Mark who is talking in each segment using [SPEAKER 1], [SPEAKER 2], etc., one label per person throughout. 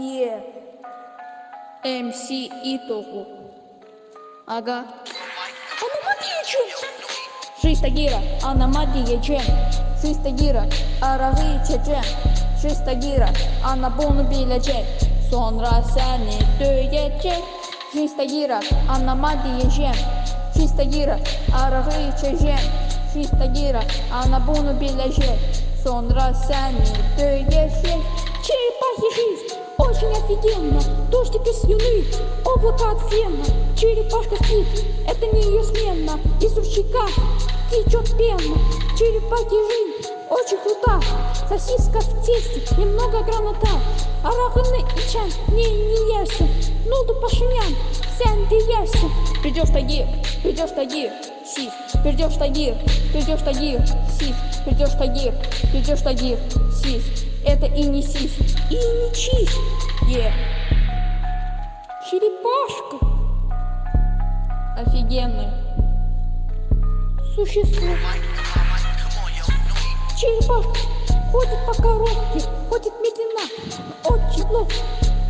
[SPEAKER 1] Е. МС Итогу. Ага. Аномадичу. Шистагира. Аномадия Джем. Шистагира. Ararı içeceğim. Şistagira. Ana bunu bilecek. Sonra seni dövecek. Şistagira. Anama diyeceğim. Şistagira. Ararı içeceğim. Şistagira. Ana bunu bilecek. Sonra seni dövecek. Черепахи жизнь Очень офигенно. Дождик из слюны, облако от фена. Черепашка спит, это не ее смена. Из ручейка течет пена. Черепахи жизнь очень крута. Сосиска в тесте, немного граната Араханы и чан, не, не yersin Ne oldu paşinyan, sen de yersin Придешь тагир, придешь тагир, сис Придешь тагир, придешь тагир, сис Придешь тагир, придешь тагир, сис Это и не сис, и не чис Е. Черепашка. Офигенное Существо. Черепашка. Ходит по коробке, ходит медленно, очень ловко.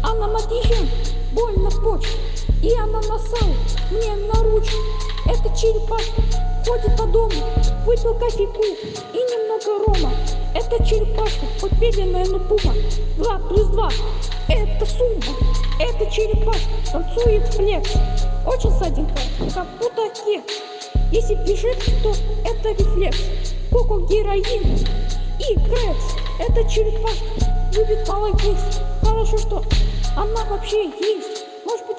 [SPEAKER 1] Она мотыжем, больно почт, насала мне на ручку. Эта черепашка ходит по дому, выпил кофейку и немного рома. Это черепашка, хоть медленная, но пума. Два плюс два – это сумма. Эта черепашка танцует флекс, очень сладенькая, как будто кекс. Если бежит, то это рефлекс. Коко героин и Крэкс. Это черепашка любит молодец. Хорошо, что она вообще есть.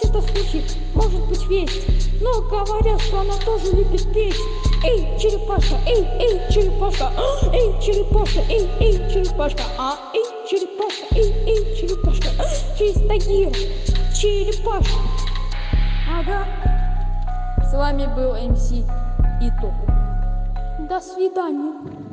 [SPEAKER 1] Это случай, может быть весть. Но говорят, что она тоже любит петь. Эй, черепашка, эй, эй, черепашка, а, эй, черепашка, эй, эй, черепашка, а, эй, черепашка, эй, эй, черепашка, а, чистогир, черепашка. Ага. С вами был МС Итог. До свидания.